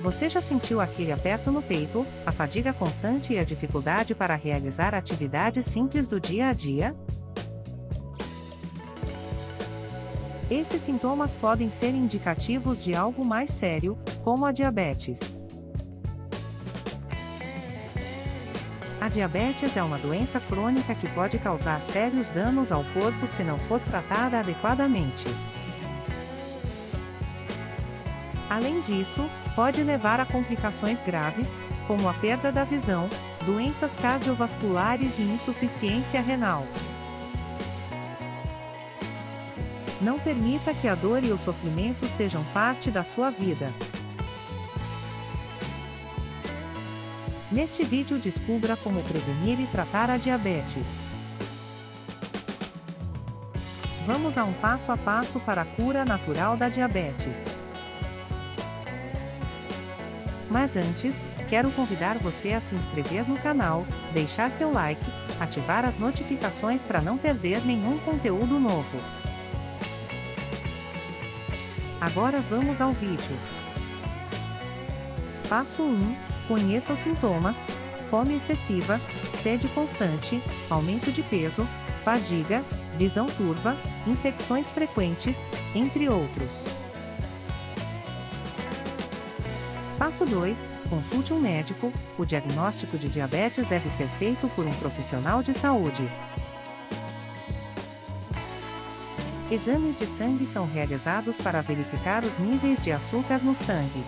Você já sentiu aquele aperto no peito, a fadiga constante e a dificuldade para realizar atividades simples do dia a dia? Esses sintomas podem ser indicativos de algo mais sério, como a diabetes. A diabetes é uma doença crônica que pode causar sérios danos ao corpo se não for tratada adequadamente. Além disso, pode levar a complicações graves, como a perda da visão, doenças cardiovasculares e insuficiência renal. Não permita que a dor e o sofrimento sejam parte da sua vida. Neste vídeo descubra como prevenir e tratar a diabetes. Vamos a um passo a passo para a cura natural da diabetes. Mas antes, quero convidar você a se inscrever no canal, deixar seu like, ativar as notificações para não perder nenhum conteúdo novo. Agora vamos ao vídeo. Passo 1. Conheça os sintomas, fome excessiva, sede constante, aumento de peso, fadiga, visão turva, infecções frequentes, entre outros. Passo 2. Consulte um médico. O diagnóstico de diabetes deve ser feito por um profissional de saúde. Exames de sangue são realizados para verificar os níveis de açúcar no sangue.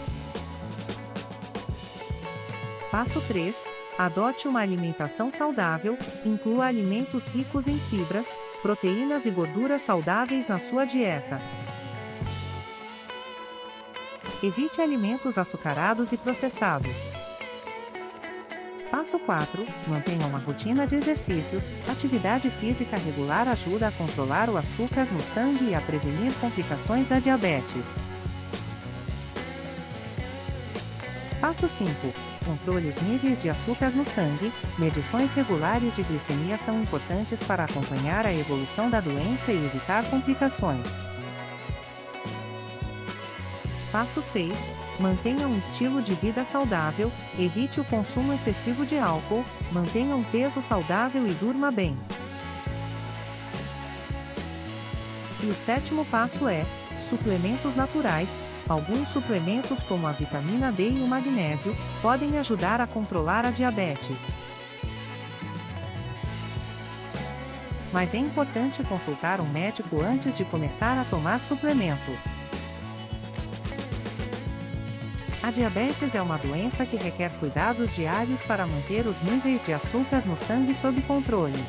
Passo 3. Adote uma alimentação saudável, inclua alimentos ricos em fibras, proteínas e gorduras saudáveis na sua dieta. Evite alimentos açucarados e processados. Passo 4. Mantenha uma rotina de exercícios. Atividade física regular ajuda a controlar o açúcar no sangue e a prevenir complicações da diabetes. Passo 5. Controle os níveis de açúcar no sangue. Medições regulares de glicemia são importantes para acompanhar a evolução da doença e evitar complicações. Passo 6. Mantenha um estilo de vida saudável, evite o consumo excessivo de álcool, mantenha um peso saudável e durma bem. E o sétimo passo é: suplementos naturais. Alguns suplementos, como a vitamina D e o magnésio, podem ajudar a controlar a diabetes. Mas é importante consultar um médico antes de começar a tomar suplemento. A diabetes é uma doença que requer cuidados diários para manter os níveis de açúcar no sangue sob controle.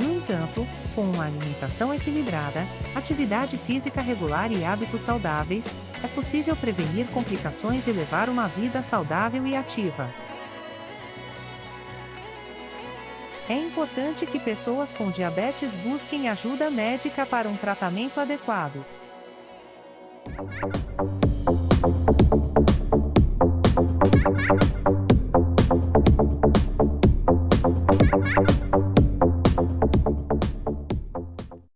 No entanto, com uma alimentação equilibrada, atividade física regular e hábitos saudáveis, é possível prevenir complicações e levar uma vida saudável e ativa. É importante que pessoas com diabetes busquem ajuda médica para um tratamento adequado. Thank you.